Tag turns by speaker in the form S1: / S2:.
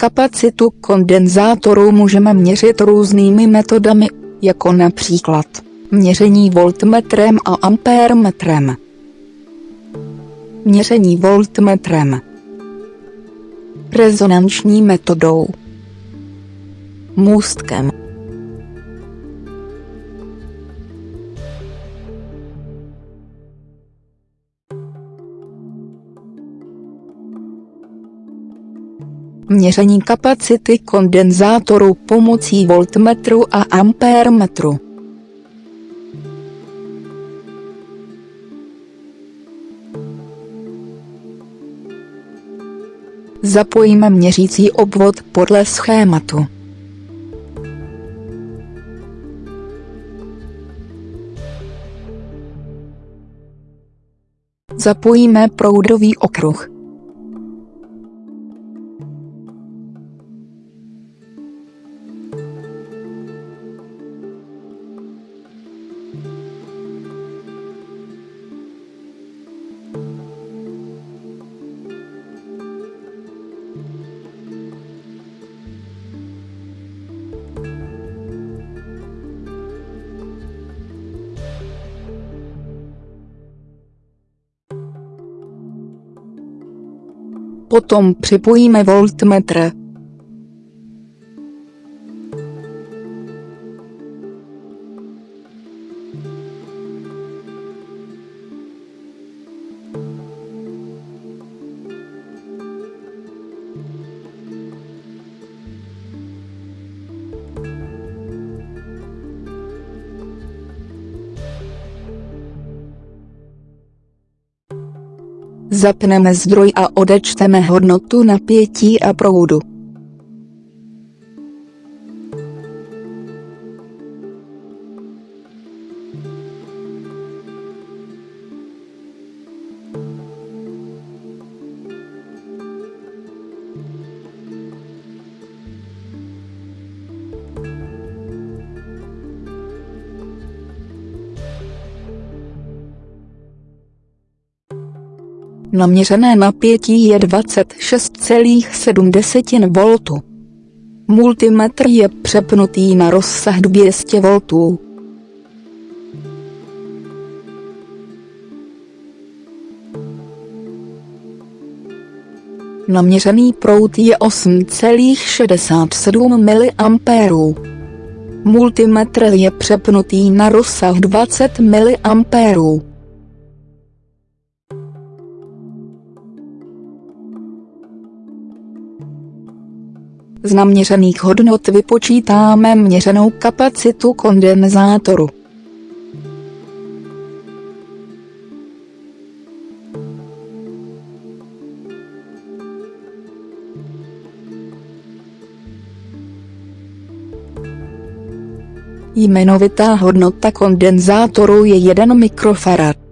S1: Kapacitu kondenzátoru můžeme měřit různými metodami, jako například měření voltmetrem a ampérmetrem. Měření voltmetrem. Rezonanční metodou. Můstkem Měření kapacity kondenzátoru pomocí voltmetru a ampérmetru. Zapojíme měřící obvod podle schématu. Zapojíme proudový okruh. Potom připojíme voltmetr. Zapneme zdroj a odečteme hodnotu napětí a proudu. Naměřené napětí je 26,7 V. Multimetr je přepnutý na rozsah 200 V. Naměřený proud je 8,67 mA. Multimetr je přepnutý na rozsah 20 mA. Z naměřených hodnot vypočítáme měřenou kapacitu kondenzátoru. Jmenovitá hodnota kondenzátoru je 1 mikrofarad.